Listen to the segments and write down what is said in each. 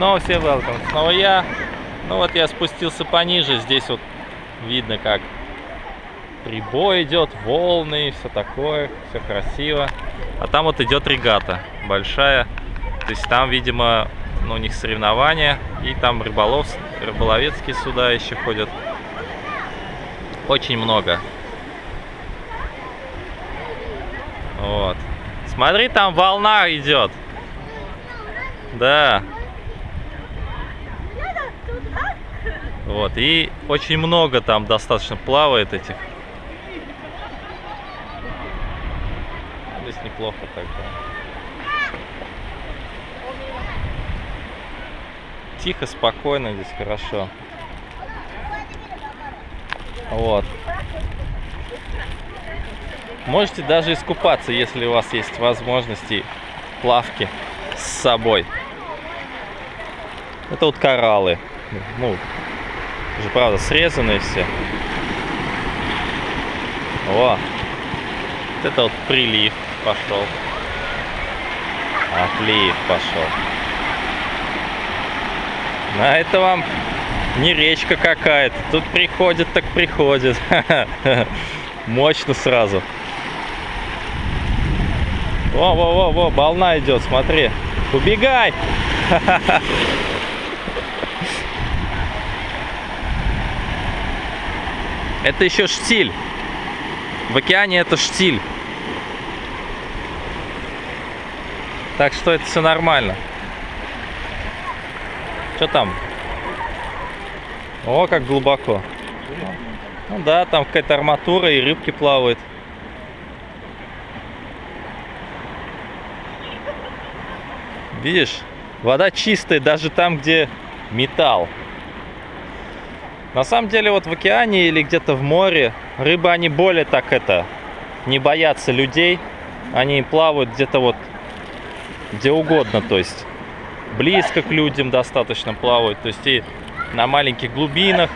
Снова все welcome. Снова я. Ну вот я спустился пониже. Здесь вот видно, как прибой идет, волны все такое. Все красиво. А там вот идет регата большая. То есть там, видимо, ну, у них соревнования. И там рыболов, рыболовецкие суда еще ходят. Очень много. Вот. Смотри, там волна идет. Да. Вот, и очень много там достаточно плавает этих. Здесь неплохо так, да. Тихо, спокойно здесь хорошо. Вот. Можете даже искупаться, если у вас есть возможности плавки с собой. Это вот кораллы. Ну, уже правда срезанные все. О, вот это вот прилив пошел. Отлив пошел. На это вам не речка какая-то. Тут приходит, так приходит. Мощно сразу. Во-во-во-во, волна идет, смотри. Убегай! Это еще штиль. В океане это штиль. Так что это все нормально. Что там? О, как глубоко. Ну да, там какая-то арматура и рыбки плавают. Видишь, вода чистая даже там, где металл. На самом деле вот в океане или где-то в море рыбы, они более так это, не боятся людей. Они плавают где-то вот, где угодно, то есть близко к людям достаточно плавают, то есть и на маленьких глубинах.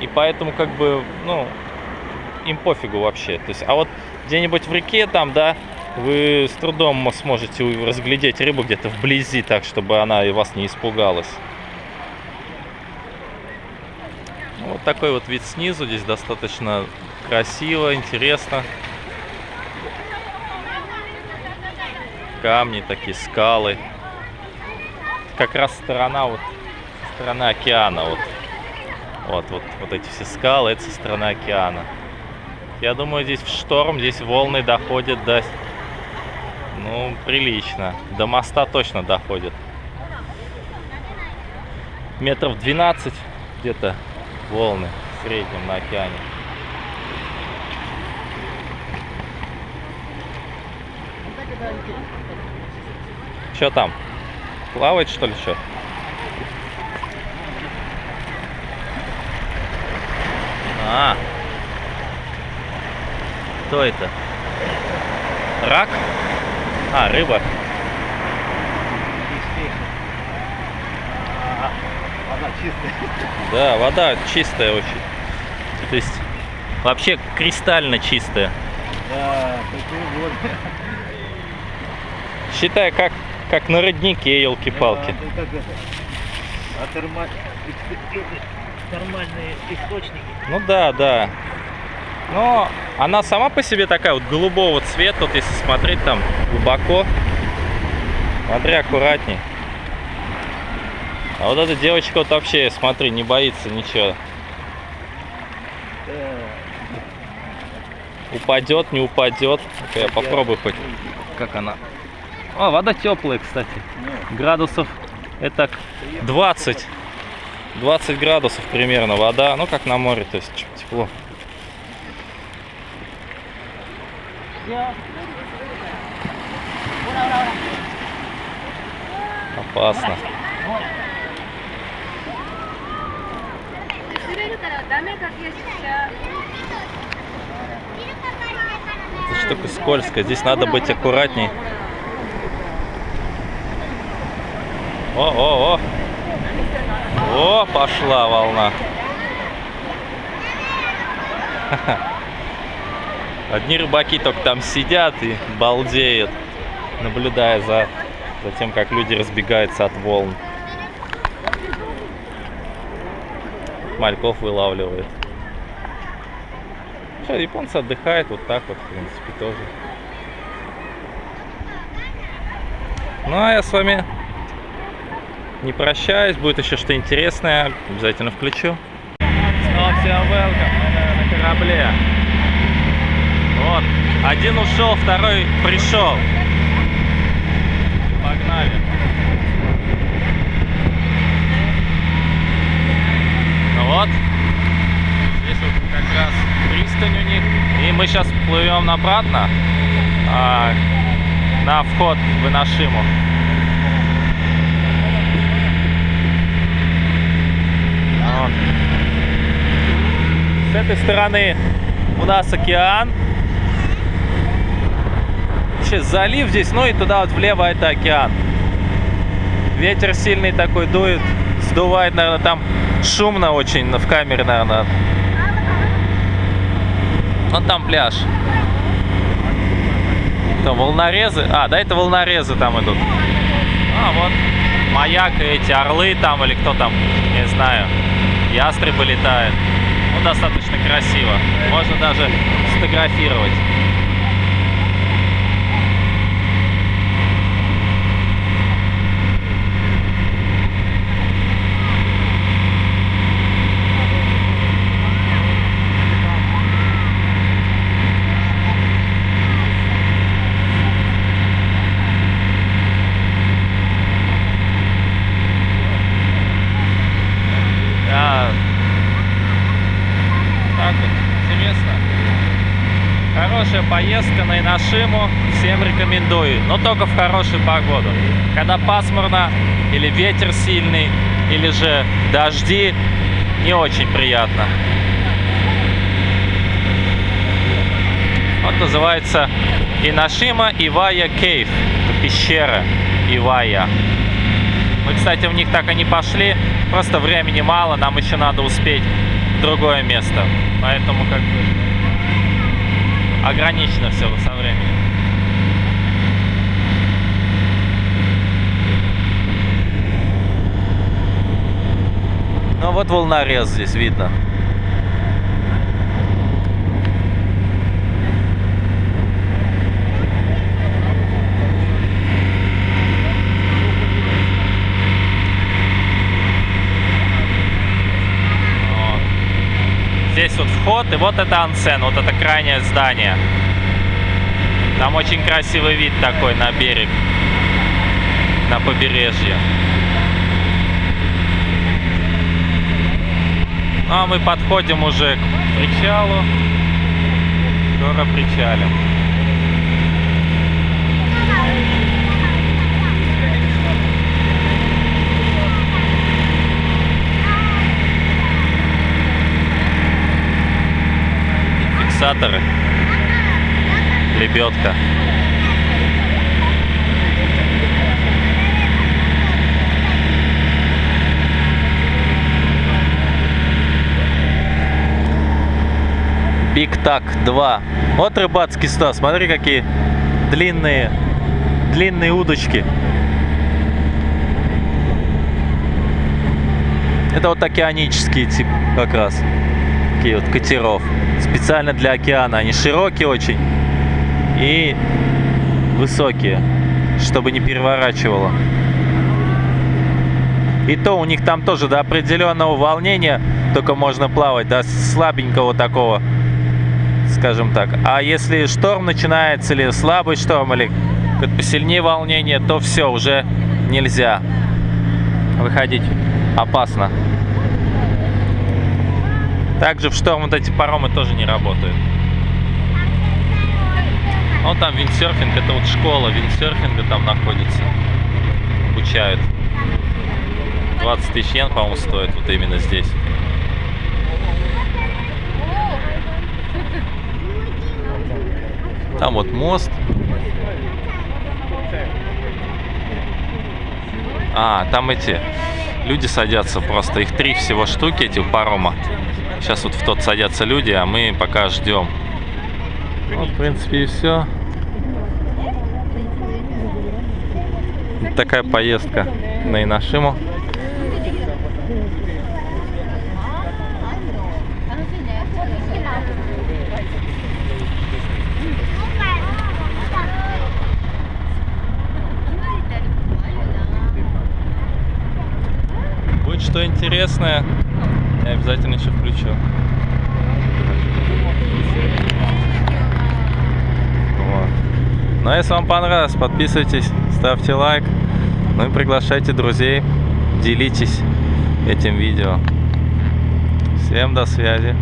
И поэтому как бы, ну, им пофигу вообще. То есть, а вот где-нибудь в реке там, да, вы с трудом сможете разглядеть рыбу где-то вблизи, так, чтобы она и вас не испугалась. Вот такой вот вид снизу. Здесь достаточно красиво, интересно. Камни такие, скалы. Как раз сторона вот, сторона океана. Вот. Вот, вот, вот эти все скалы, это со стороны океана. Я думаю, здесь в шторм, здесь волны доходят до... Ну, прилично. До моста точно доходят. Метров 12 где-то волны в среднем на океане. Что там? Плавает что ли что? А, кто это? Рак? А, рыба. Вода чистая. Да, вода чистая очень. То есть вообще кристально чистая. Да, вот. Считай, как, как на роднике, елки-палки. Да, как это? А терма... термальные источники. Ну да, да. Но она сама по себе такая вот голубого цвета, вот если смотреть там глубоко. Смотри аккуратней. А вот эта девочка вот вообще, смотри, не боится ничего. Упадет, не упадет. Я попробую хоть, как она. О, вода теплая, кстати. Градусов это 20. 20 градусов примерно вода. Ну, как на море, то есть тепло. Опасно. 滑るからダメかけしちゃ Эта штука скользкая. Здесь надо быть аккуратней. О, о, о. О, пошла волна. Одни рыбаки только там сидят и балдеют, наблюдая за, за тем, как люди разбегаются от волн. Мальков вылавливает. Что, японцы отдыхают вот так вот, в принципе, тоже. Ну а я с вами не прощаюсь, будет еще что интересное, обязательно включу. Снова всем welcome, на корабле. Вот, один ушел, второй пришел. Погнали. Вот, здесь вот как раз пристань у них. И мы сейчас плывем обратно а, на вход в Инашиму. Вот. С этой стороны у нас океан. Сейчас залив здесь, ну и туда вот влево это океан. Ветер сильный такой дует, сдувает, наверное, там шумно очень в камере, наверное. Вот там пляж. Там волнорезы. А, да, это волнорезы там идут. А, вот маяк и эти орлы там или кто там, не знаю. Ястребы летают. Ну, достаточно красиво. Можно даже сфотографировать. Да. Так вот, интересно. Хорошая Инашиму. Всем рекомендую. Но только в хорошую погоду. Когда пасмурно, или ветер сильный, или же дожди, не очень приятно. Вот называется Инашима Ивая Кейв. Пещера Ивая. Мы, кстати, в них так и не пошли. Просто времени мало, нам еще надо успеть в другое место. Поэтому как бы ограничено все со временем. Ну вот волнорез здесь видно. Вход, и вот это ансен, вот это крайнее здание. Там очень красивый вид такой на берег, на побережье. Ну а мы подходим уже к причалу. Скоро причалим. Фиксаторы. Лебедка. Биг Так 2. Вот рыбацкий став. Смотри, какие длинные, длинные удочки. Это вот океанические тип как раз. Такие вот катеров. Специально для океана. Они широкие очень и высокие, чтобы не переворачивало. И то у них там тоже до определенного волнения только можно плавать, до слабенького такого, скажем так. А если шторм начинается, или слабый шторм, или посильнее волнение, то все, уже нельзя выходить. Опасно. Также в шторм вот эти паромы тоже не работают. Вот там виндсерфинг, это вот школа виндсерфинга там находится. Обучают. 20 тысяч йен, по-моему, стоит вот именно здесь. Там вот мост. А, там эти люди садятся просто. Их три всего штуки, этих парома. Сейчас вот в тот садятся люди, а мы пока ждем. Вот, в принципе, и все. Такая поездка на Инашиму. Будет что интересное, включу. Вот. Ну если вам понравилось, подписывайтесь, ставьте лайк. Ну и приглашайте друзей, делитесь этим видео. Всем до связи.